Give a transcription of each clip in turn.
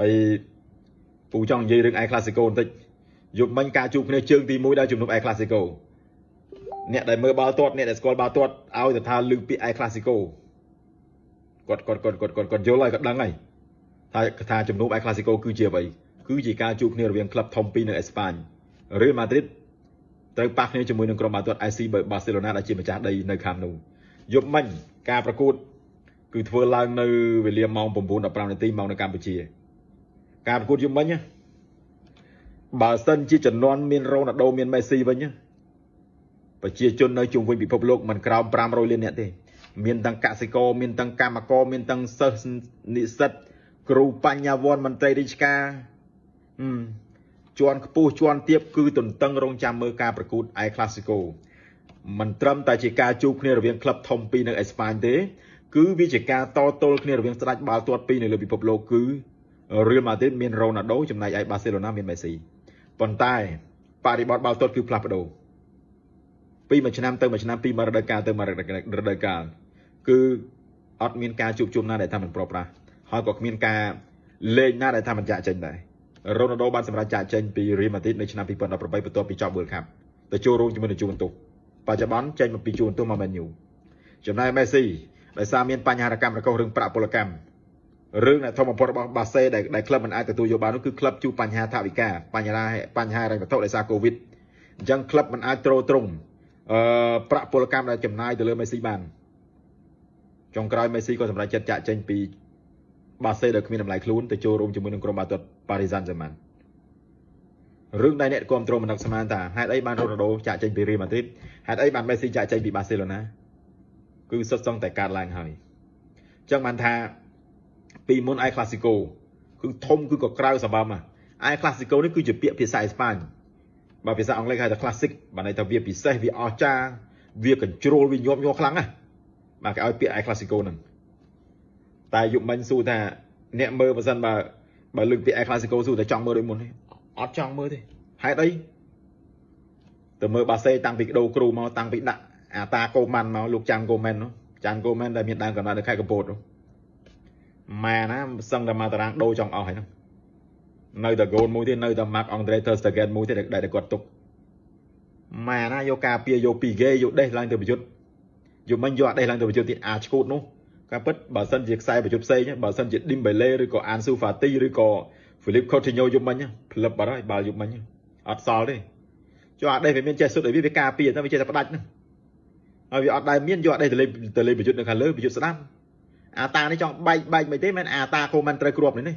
ហើយពូចង់និយាយរឿងអែ Clasico បន្តិចយប់មិញការជួបគ្នាជើងទី1ដល់ជំនុំអែ Clasico អ្នកដែលមើលបាល់ទាត់អ្នកដែលស្គាល់បាល់ទាត់ឲ្យទៅថាលើកពាក្យអែ Clasico គាត់គាត់គាត់គាត់គាត់គាត់យល់ហើយគាត់ដឹងហើយថាថាជំនុំអែ Clasico គឺជាអ្វីគឺជាការជួបគ្នារវាងក្លឹបធំពីរនៅអេស្ប៉ាញ Real Madrid ត្រូវប៉ះគ្នាជាមួយនឹងក្រុមបាល់ទាត់ AC Barcelona ដែលជាម្ចាស់ដីនៅខាងនោះយប់មិញការប្រកួត គឺធ្វើឡើងនៅវេលាម៉ោង9:15នាទីម៉ោងនៅកម្ពុជា ការប្រកួតយប់មិញបើសិនជាចំនួនមានរ៉ូណាល់ដូមានមេស៊ីវិញប្រជាជននៅជុំវិញពិភពលោកមិនក្រោម500លាននាក់ទេ មានទាំងកសិករមានទាំងកម្មករមានទាំងសិស្សនិស្សិតគ្រូបញ្ញវន្តមន្ត្រីរាជការជាន់ខ្ពស់ជាន់ទាបគឺទន្ទឹងរង់ចាំមើលការប្រកួតអែ Clasico មិនត្រឹមតែជាការជួបគ្នារវាងក្លឹបធំពីរនៅអេស្ប៉ាញទេ គឺវាជាការតទល់គ្នារវាងស្ដេចបាល់ទាត់ពីរនៅលើពិភពលោកគឺ Real Madrid មាន Ronaldo ចំណែកឯ Barcelona មាន Messi ប៉ុន្តែបរិបទបាល់ទាត់គឺផ្លាស់ប្ដូរពីមួយឆ្នាំទៅមួយឆ្នាំពីមួយរដូវកាលទៅមួយរដូវកាលគឺអត់មានការជួបជុំណាដែលថាមិនប្រប្រាស់ហើយក៏គ្មានការលេងណាដែលថាមិនចាក់ចេញដែររ៉ូណាល់ដូបានសម្រេចចាក់ចេញពីរៀលម៉ាឌ្រីតនៅឆ្នាំ2018បន្ទាប់ពីចប់ World Cup ទៅចូលរួមជាមួយនឹងជួនទុះបច្ចុប្បន្នចេញមកពីជួនទុះមកមែនយូចំណែកមេស៊ីដោយសារមានបញ្ហារកម្មរកុសរឿងប្រាក់ពលកម្ម រឿងដែលធំបំផុតរបស់បាសេដែលដែលក្លឹបមិនអាចទទួលយកបាននោះគឺក្លឹបជួបបញ្ហាថវិកាបញ្ហាបញ្ហាហិរញ្ញវត្ថុដោយសារកូវីដអញ្ចឹងក្លឹបមិនអាចទ្រទ្រង់អឺប្រាក់ពលកម្មដែលចំណាយទៅលើមេស៊ីបានចុងក្រោយមេស៊ីក៏សម្រេចចិត្តចាក់ចេញពីបាសេដែលគ្មានតម្លៃខ្លួនទៅចូលរួមជាមួយនឹងក្រុមបាល់ទាត់ប៉ារីសាន់ហ្សឺម៉ាន់រឿងដែលអ្នកគ្រប់គ្រងមិននឹកស្មានថាហេតុអីបានរ៉ូណាល់ដូចាក់ចេញពីរៀលម៉ាឌ្រីតហេតុអីបានមេស៊ីចាក់ចេញពីបាសេឡូណាគឺសុទ្ធសឹងតែកើតឡើងហើយអញ្ចឹងបានថា ពីមុនអៃក្លាស៊ីកូគឺធំគឺក៏ក្រៅសម្បំអៃក្លាស៊ីកូនេះគឺជាពាក្យភាសាអេស្ប៉ាញបើភាសាអង់គ្លេសហៅថា classic បានន័យថាវាពិសេសវាអស្ចារ្យវាកញ្ជ្រោលវាញាប់ញ័រខ្លាំងណាស់បាទគេឲ្យពាក្យអៃក្លាស៊ីកូហ្នឹងតែយុគមិញសួរថាអ្នកមើលបើសិនបើបើលើកពាក្យអេក្លាស៊ីកូសួរតែចង់មើលដូចមុនទេអត់ចង់មើលទេហេតុអីទៅមើលបាសេតាំងពីដូរគ្រូមកតាំងពីដាក់អាតាកូម៉ាន់មកលោកចាន់កូមែននោះចាន់កូមែនដែលមានដើមកំណើតនៅខេត្តកំពតនោះ ម៉ែណាសឹងតែមកតារាងដូរចង់អស់ហើយហ្នឹងនៅតែកូនមួយទៀតនៅតែ Mark Andre ter Stegen មួយទៀតដែលគាត់ទុកម៉ែណាយកការពារយកពីហ្គេយកដេះឡើងទៅប្រយុទ្ធយកមិញយកអាដេះឡើងទៅប្រយុទ្ធទៀតអាឈួតនោះការពិតបើសិនជាខ្សែប្រយុទ្ធផ្សេងបើសិនជា Dembele ឬក៏ Ansu Fati ឬក៏ Philippe Coutinho យប់មិញផ្លឹបបាត់ហើយបាល់យប់មិញអត់សល់ទេចូលអាដេះវាមានចេះសុទ្ធឲ្យវាវាការពារតែវាចេះតែផ្ដាច់ហ្នឹងហើយវាអត់ដែលមានយកអាដេះទៅលេទៅលេប្រយុទ្ធនៅខាងលើប្រយុទ្ធស្ដាំ អាតានេះចង់បែកបែកមិនទេមែនអាតាកូមិនត្រូវគ្រាប់នេះនេះ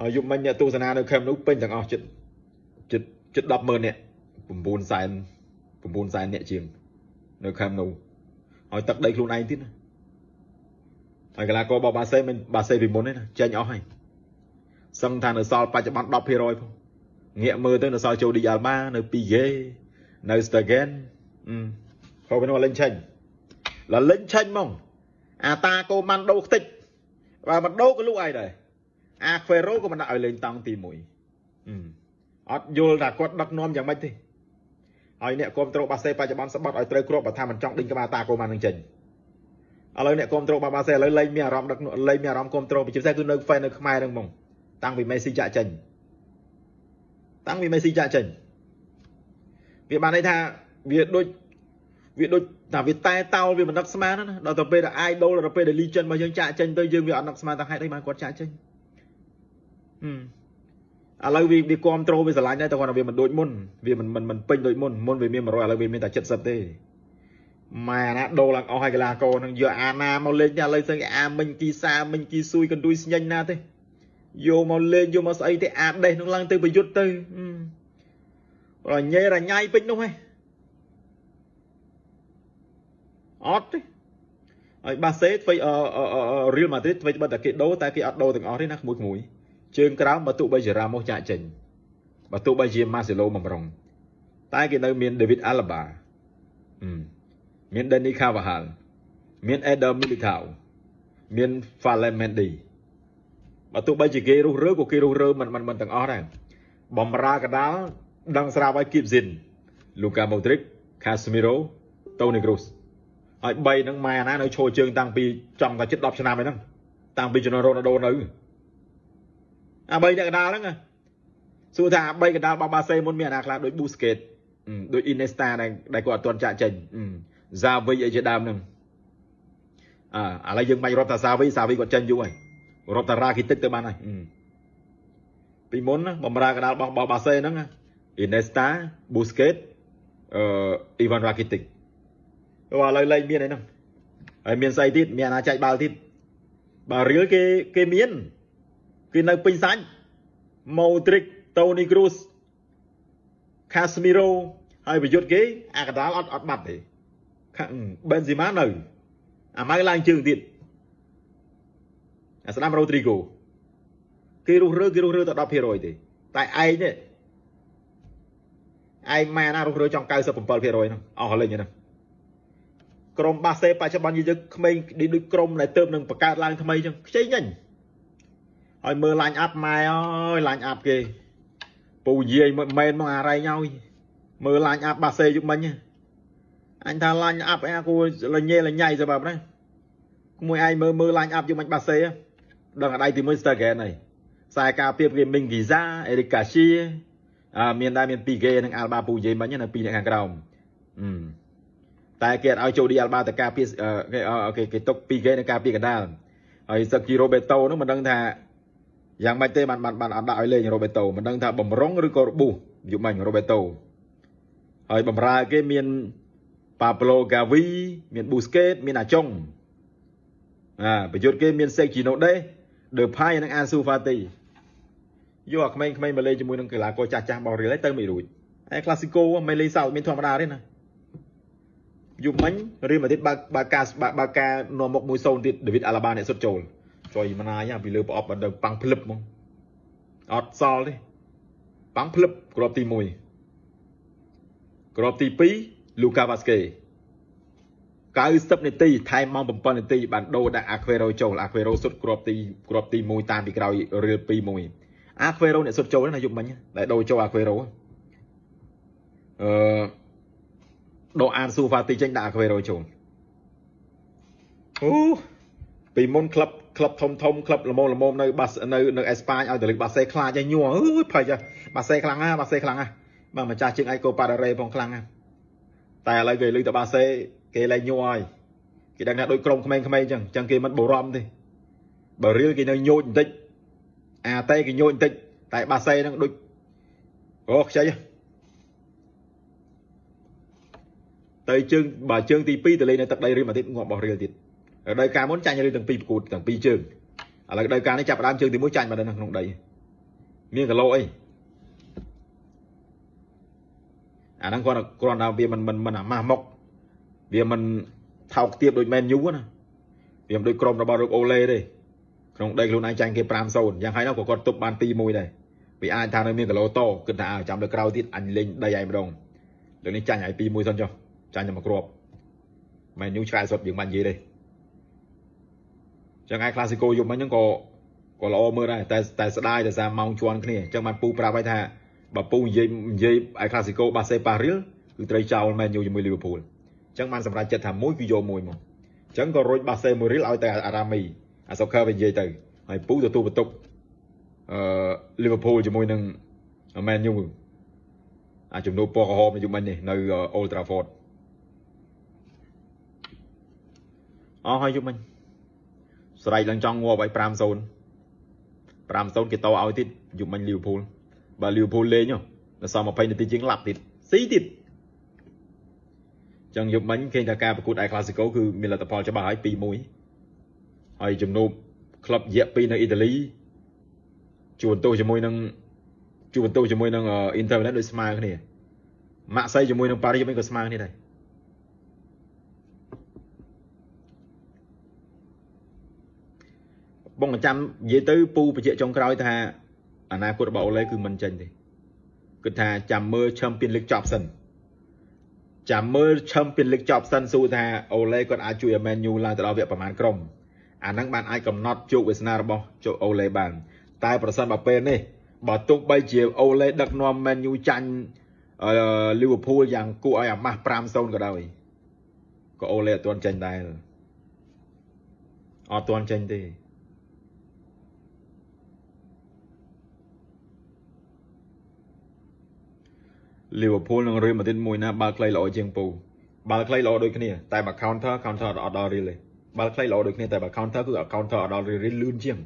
ហើយយប់មិញអ្នកទស្សនានៅខេមនោះពេញទាំងអស់ចិត្តចិត្តចិត្ត100000នាក់9សែន9សែននាក់ជាងនៅខេមនោះឲ្យទឹកដីខ្លួនឯងទៀតណាហើយកីឡាកររបស់បាសេមិនបាសេពីមុនទេណាចេញអស់ហើយសឹងថានៅសល់បច្ចុប្បន្ន10%ផងងាកមើលទៅនៅសល់ចូលឌីយ៉ាល់បានៅពីហ្គេនៅស្តាហ្គែនហៅវិញលេងឆេញ លលេងឆេញហ្មងអាតាកូម៉ាន់ដូខ្ទេចបើមិនដូក៏លក់ឲ្យដែរអាខ្វេរ៉ូក៏មិនដាក់ឲ្យលេងតង់ទី1អត់យល់ថាគាត់ដឹកនាំយ៉ាងម៉េចទេហើយអ្នកគ្រប់គ្រងបាសេបច្ចុប្បន្នស្បត់ឲ្យត្រូវគ្រាប់បើថាមិនចង់ដេញក្បាលតាកូម៉ាននឹងចេញឥឡូវអ្នកគ្រប់គ្រងបាបាសេឥឡូវលែងមានអារម្មណ៍ដឹកលែងមានអារម្មណ៍គ្រប់គ្រងពិសេសគឺនៅហ្វេននៅខ្មែរហ្នឹងហ្មងតាំងពីមេស៊ីចាក់ចេញតាំងពីមេស៊ីចាក់ចេញវាបានន័យថាវាដូច វាដូចថាវាតែតោលវាមិនដឹកស្មានណាដល់ទៅពេលដែល idol ដល់ពេលដែល legend របស់យើងចាក់ចេញទៅយើងវាអត់ដឹកស្មានថាហេតុអីបានគាត់ចាក់ចេញហឹមឥឡូវវាវាគ្រប់ត្រូលវាស្រឡាញ់ដែរតែគាត់ថាវាមិនដូចមុនវាមិនមិនមិនពេញដូចមុនមុនវាមាន100ឥឡូវវាមានតែ70ទេម៉ែណាដូរឡើងអស់ហើយកីឡាករនឹងយកអាណាមកលេងតែឥឡូវស្អីអាមិញគីសាមិញគីស៊ួយកន្ទួយស្ញេញណាទេយកមកលេងយកមកស្អីទេអាដេះនឹងឡើងទៅប្រយុទ្ធទៅរញ៉េរញ៉ៃពេញនោះហ៎ អត់ទេហើយបាសេធ្វើរៀលម៉ាឌ្រីតធ្វើបើតែគេដូរតែគេអត់ដូរទាំងអស់ទេណាក្មួយក្មួយជើងក្រោមបើទោះបីជារ៉ាម៉ូសចាក់ចេញបើទោះបីជាម៉ាសេឡូបំរុងតែគេនៅមាន David Alaba មាន Danny Carvajal មាន Eder Militao មាន Ferland Mendy បើទោះបីជាគេរុះរើក៏គេរុះរើមិនមិនមិនទាំងអស់ដែរបំរើកដាលដឹងស្រាប់ឲ្យ Kip Zin Luka Modric Casemiro Toni Kroos ហើយ3ហ្នឹងម៉ែណានៅឈរជើងតាំងពីចង់តែជិត10ឆ្នាំហើយហ្នឹងតាំងពីជំនាន់រ៉ូណាល់ដូនៅអា3អ្នកកណ្ដាលហ្នឹងសួរថាអា3កណ្ដាលរបស់បាសេមុនមានអាណាខ្លះដូច Busquets ដូច Iniesta ដែលដែលគាត់អត់ទាន់ចាក់ចេញ Xavi អីជាដើមហ្នឹងអើឥឡូវយើងមិនរាប់ថា Xavi Xavi គាត់ចេញយូរហើយរាប់តា Rakitic ទៅបានហើយពីមុនបំរើកណ្ដាលរបស់បាសេហ្នឹង Iniesta Busquets អឺ Ivan Rakitic ឥឡូវលែងមានអីហ្នឹងហើយមានស្អីទៀតមានអាណាចែកបាល់ទៀតបើរៀលគេគេមានគេនៅពេញសាច់ Modric Toni Kroos Casemiro ហើយប្រយុទ្ធគេអាកដាលអត់អត់បាត់ទេខាង Benzema នៅអាម៉ៅឡើងជើងទៀតអាស្ដាំ Rodrigo គេរុះរើគេរុះរើតែ10%ទេតែឯងនេះឯងម៉ែណារុះរើចង់97%ហ្នឹងអស់លេងហ្នឹង ក្រុមបាសេបច្ចុប្បន្នយើងក្មេងដូចក្រុមដែលទៅនឹងបង្កើតឡើងថ្មីចឹងខ្ចីញញហើយមើលឡាញអាប់ម៉ែអើយឡាញអាប់គេពូយាយមែនមកអារ៉ៃហើយមើលឡាញអាប់បាសេយុមិញអញថាឡាញអាប់អែគួលញ៉េលញ៉ៃសម្រាប់ណាមួយឯងមើលមើលឡាញអាប់យុមិញបាសេដឹងអដៃទី1ស្ទើរហ្គេនហើយខ្សែការពារគេមីងហ្គីហ្សាអេរីកាស៊ីអឺមានដែរមានពីរគេនឹងអាល់បាពូយាយមិញនៅពីរអ្នកខាងក្រោមអឺ តែគេអត់ឲ្យចូលឌីអាល់បាទៅការពារគេគេគេຕົកពីរគេនៅការពារកណ្ដាលហើយសឹកជីរ៉ូបេតូនោះមិនដឹងថាយ៉ាងម៉េចទេបានបានបានអត់ដាក់ឲ្យលេងរ៉ូបេតូមិនដឹងថាបំរុងឬក៏របួសយុមិញរ៉ូបេតូហើយបំរើគេមានប៉ាប្លូកាវីមានប៊ូស្កេតមានអាចុងអាប្រយុទ្ធគេមានសេកជីណូដេដឺផៃនិងអាស៊ូហ្វាទីយកអាក្មេងៗមកលេងជាមួយនឹងកីឡាករចាស់ចាស់របស់រៀលទៅមិនរួចហើយក្លាស៊ីកូមិនលេងសើចមានធម្មតាទេណា យប់មិញរៀលម៉ាឌ្រីតបើកបើកការបើកការនាំមុខ1-0ទៀតដាវីតអាឡាបាអ្នកសុទ្ធចូលចុយម៉ណាយពីលើប្រអប់ដល់ប៉ាំងភ្លឹបហ្មងអត់សល់ទេប៉ាំងភ្លឹបក្របទី1ក្របទី2លូកាវ៉ាស្កេ90នាទីថែមម៉ោង7នាទីបានដូរដាក់អាខ្វេរ៉ូចូលអាខ្វេរ៉ូសុទ្ធគ្រាប់ទីគ្រាប់ទី1តាមពីក្រោយរៀល2-1អាខ្វេរ៉ូអ្នកសុទ្ធចូលណាយប់មិញដែលដូរចូលអាខ្វេរ៉ូអឺ ដូរអានស៊ូហ្វាទីចេញដាក់អាខ្វេរ៉ូចូលអូពីមុនក្លឹបក្លឹបធំធំក្លឹបល្មមល្មមនៅបាសនៅនៅអេស្ប៉ាញឲ្យតលិកបាសេខ្លាចឲ្យញ័រអើយភ័យបាសេខ្លាំងណាស់បាសេខ្លាំងណាស់បាទម្ចាស់ជើងឯកូប៉ារ៉េផងខ្លាំងណាស់តែឥឡូវគេលើកទៅបាសេគេលែងញ័រហើយគេដឹងថាដូចក្រុមក្មេងៗអញ្ចឹងអញ្ចឹងគេមិនបរំទេបើរៀលគេនៅញោចបន្តិចអាតេគេញោចបន្តិចតែបាសេហ្នឹងដូចអូខ្ចី ទៅជើងបើជើងទី2ទៅលេងនៅទឹកដីរៀលម៉ាឌ្រីតងាប់របស់រៀលទៀតរដូវកាលមុនចាញ់រៀលទាំងពីរប្រកួតទាំងពីរជើងឥឡូវរដូវកាលនេះចាប់ផ្ដើមជើងទី1ចាញ់មកនៅក្នុងដីមានគីឡូអីអាហ្នឹងគាត់គ្រាន់តែវាមិនមិនមិនអាម៉ាស់មកវាមិនថោកទាបដូចមែនយូណាវាមិនដូចក្រុមរបស់រុកអូឡេទេក្នុងដីខ្លួនឯងចាញ់គេ5-0យ៉ាងហើយនោះក៏គាត់ទប់បាន2-1ដែរវាអាចថានៅមានគីឡូតគិតថាចាំលើក្រោយទៀតអញលេងដីឯងម្ដងលើនេះចាញ់ឲ្យ2-1សិនចុះ ចាញ់តែមកគ្រាប់មែនយូឆ្កែសុតយើងមិននិយាយទេចឹងឯក្លាស៊ីកូយប់មិញហ្នឹងក៏ក៏ល្អមើលដែរតែតែស្ដាយតែសារម៉ោងជន់គ្នាចឹងបានពូប្រាប់ឲ្យថាបើពូនិយាយនិយាយឯក្លាស៊ីកូបាសេប៉ារៀលគឺត្រូវចោលមែនយូជាមួយលីវើពូលអញ្ចឹងបានសម្រេចចិត្តថាមួយគឺយកមួយមកអញ្ចឹងក៏រុញបាសេមួយរៀលឲ្យតែអារ៉ាមីអាសុខើវិញនិយាយទៅហើយពូទទួលបន្ទុកអឺលីវើពូលជាមួយនឹងមែនយូអាជំនួបពណ៌ក្រហមយូមិញនេះនៅអូលត្រាហ្វត អស់ហើយយូមិញស្រែកឡើងចង់ងាប់ឲ្យ5-0 5-0គេតឲ្យទៀតយូមិញលីវើពូលបើលីវើពូលលេងដល់សល់20នាទីជាងឡាប់ទៀតស៊ីទៀតចឹងយប់មិញឃើញថាការប្រកួត El Clasico គឺមានលទ្ធផលច្បាស់ហើយ2-1ហើយជំនួបក្លឹបយៈ2នៅអ៊ីតាលីជួនទោសជាមួយនឹងជួនទោសជាមួយនឹង Inter Milan ដូចស្មើគ្នាម៉ាក់សៃជាមួយនឹងប៉ារីសវិញក៏ស្មើគ្នាដែរ បងចាំនិយាយទៅពូបញ្ជាក់ចុងក្រោយថាអនាគតរបស់អូឡេគឺមិនចេញទេគិតថាចាំមើល Champions League ចប់សិនចាំមើល Champions League ចប់សិនស៊ូថាអូឡេគាត់អាចជួយឲ្យ Man U ឡើងទៅដល់វគ្គប្រមាណក្រុមអាហ្នឹងបានអាចកំណត់ជោគវាសនារបស់ជោគអូឡេបាន តែប្រសិនបើពេលនេះបើទោះបីជាអូឡេដឹកនាំ Man U ចាញ់លីវើពូលយ៉ាងគួរឲ្យអាម៉ាស់5-0ក៏ដោយក៏អូឡេអត់ទាន់ចេញដែរអត់ទាន់ចេញទេ លីវើពូលនិងរៀលម៉ាឌ្រីតមួយណាបាល់ខ្លីល្អជាងពូបាល់ខ្លីល្អដូចគ្នាតែបើ counter counter អត់ដល់រៀលទេបាល់ខ្លីល្អដូចគ្នាតែបើ counter គឺ counter អត់ដល់រៀលរៀលលឿនជាង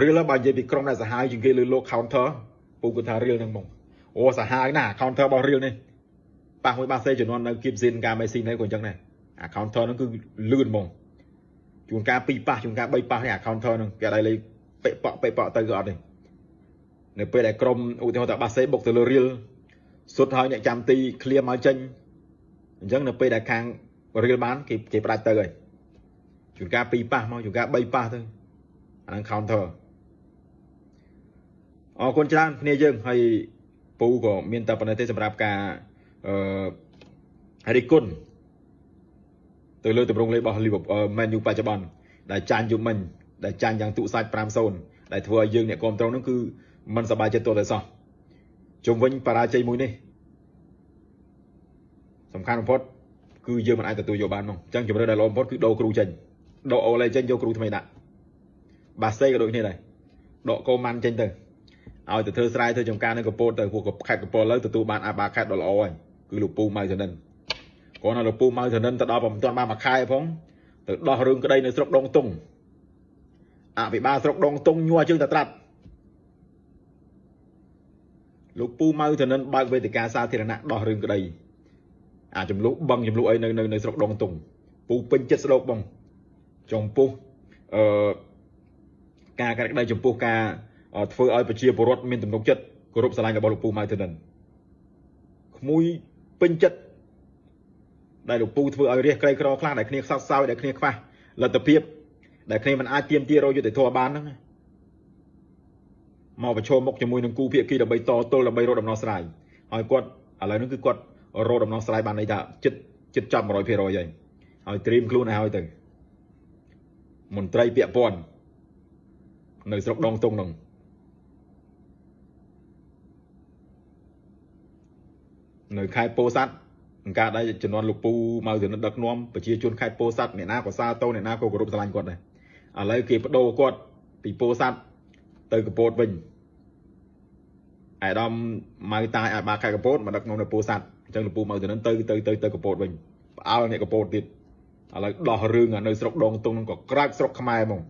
រៀលបើនិយាយពីក្រុមដែលសាហាវជាងគេលើលោក counter ពូគាត់ថារៀលហ្នឹងហ្មងអូសាហាវណា counter របស់រៀលនេះប៉ះមួយបាសេជំនាន់នៅគៀបស៊ីនការមេស៊ីនេះក៏អញ្ចឹងដែរអា counter ហ្នឹងគឺលឿនហ្មងជួនកាល2ប៉ះជួនកាល3ប៉ះនេះអា counter ហ្នឹងគេអត់ឲ្យលេពេប៉ក់ពេប៉ក់ទៅក៏អត់ទេនៅពេលដែលក្រុមឧទាហរណ៍ថាបាសេបុកទៅលើរៀល សុទ្ធហើយអ្នកចាំទីឃ្លៀមមកចេញអញ្ចឹងនៅពេលដែលខាងរៀលបានគេគេផ្ដាច់ទៅហើយជួនកាល2ប៉ះមកជួនកាល3ប៉ះទៅអាហ្នឹង counter អរគុណច្រើនគ្នាយើងហើយពូក៏មានតែប៉ុណ្ណេះទេសម្រាប់ការអឺរិគុណទៅលើទម្រង់លេខរបស់ Liverpool Man U បច្ចុប្បន្នដែលចាញ់យូមិញដែលចាញ់យ៉ាងទុសាច់5-0ដែលធ្វើឲ្យយើងអ្នកគ្រប់គ្រងនោះគឺមិនសប្បាយចិត្តទោះតែសោះ ជុំវិញបរាជ័យមួយនេះសំខាន់បំផុតគឺយើងមិនអាចទទួលយកបានមកអញ្ចឹងជំរឿនដែលល្អបំផុតគឺដូរគ្រូចេញដកអូឡេចេញយកគ្រូថ្មីដាក់បាសេក៏ដូចគ្នាដែរដកកូម៉ាន់ចេញទៅឲ្យទៅធ្វើស្រែធ្វើចំការនៅកពតទៅពួកខេត្តកពតលើទទួលបានអាបាខេត្តដ៏ល្អហើយគឺលោកពូម៉ៅធនិនគ្រាន់តែលោកពូម៉ៅធនិនទៅដល់មិនទាន់បានមួយខែផងទៅដោះរឿងក្តីនៅស្រុកដងតុងអភិបាលស្រុកដងតុងញ័រជើងតែត្រាត់ លោកពូម៉ៅធនិនបើកវេទិកាសាធារណៈដោះរឿងក្តីអាចំនួនបឹងចំនួនអីនៅនៅស្រុកដងតុងពូពេញចិត្តស្ដោកបងចំពោះអឺការកាត់ក្តីចំពោះការធ្វើឲ្យប្រជាពលរដ្ឋមានទំនុកចិត្តគោរពស្រឡាញ់របស់លោកពូម៉ៅធនិនក្មួយពេញចិត្តដែលលោកពូធ្វើឲ្យរះក្រីក្រខ្លះដែលគ្នាខ្សត់ខ្សោយដែលគ្នាខ្វះលទ្ធភាពដែលគ្នាមិនអាចទៀមទារយុទ្ធធម៌បានហ្នឹង មកប្រឈមមុខជាមួយនឹងគូភាគីដើម្បីតទល់ដើម្បីរកដំណោះស្រាយហើយគាត់ឥឡូវនេះគឺគាត់រកដំណោះស្រាយបានន័យថាចិត្តចិត្តចាប់100%ហើយហើយត្រៀមខ្លួនឲ្យហើយទៅមន្ត្រីពាក់ព័ន្ធនៅស្រុកដងតុងហ្នឹងនៅខេត្តពោធិ៍សាត់អង្គការដែលជំនាន់លោកពូមកទៅដឹកនាំប្រជាជនខេត្តពោធិ៍សាត់អ្នកណាក៏សាទរអ្នកណាក៏គោរពស្រឡាញ់គាត់ដែរឥឡូវគេបដូរគាត់ពីពោធិ៍សាត់ទៅកពតវិញ អាដាមម៉ៅតាយអាបាខេត្តកពតមកដឹកនាំនៅពោធិ៍សាត់អញ្ចឹងលោកពូមកទៅនឹងទៅទៅទៅទៅកពតវិញផ្អើលអ្នកកពតទៀតឥឡូវដោះរឿងនៅស្រុកដងតុងនឹងក៏ក្រាច់ស្រុកខ្មែរហ្មង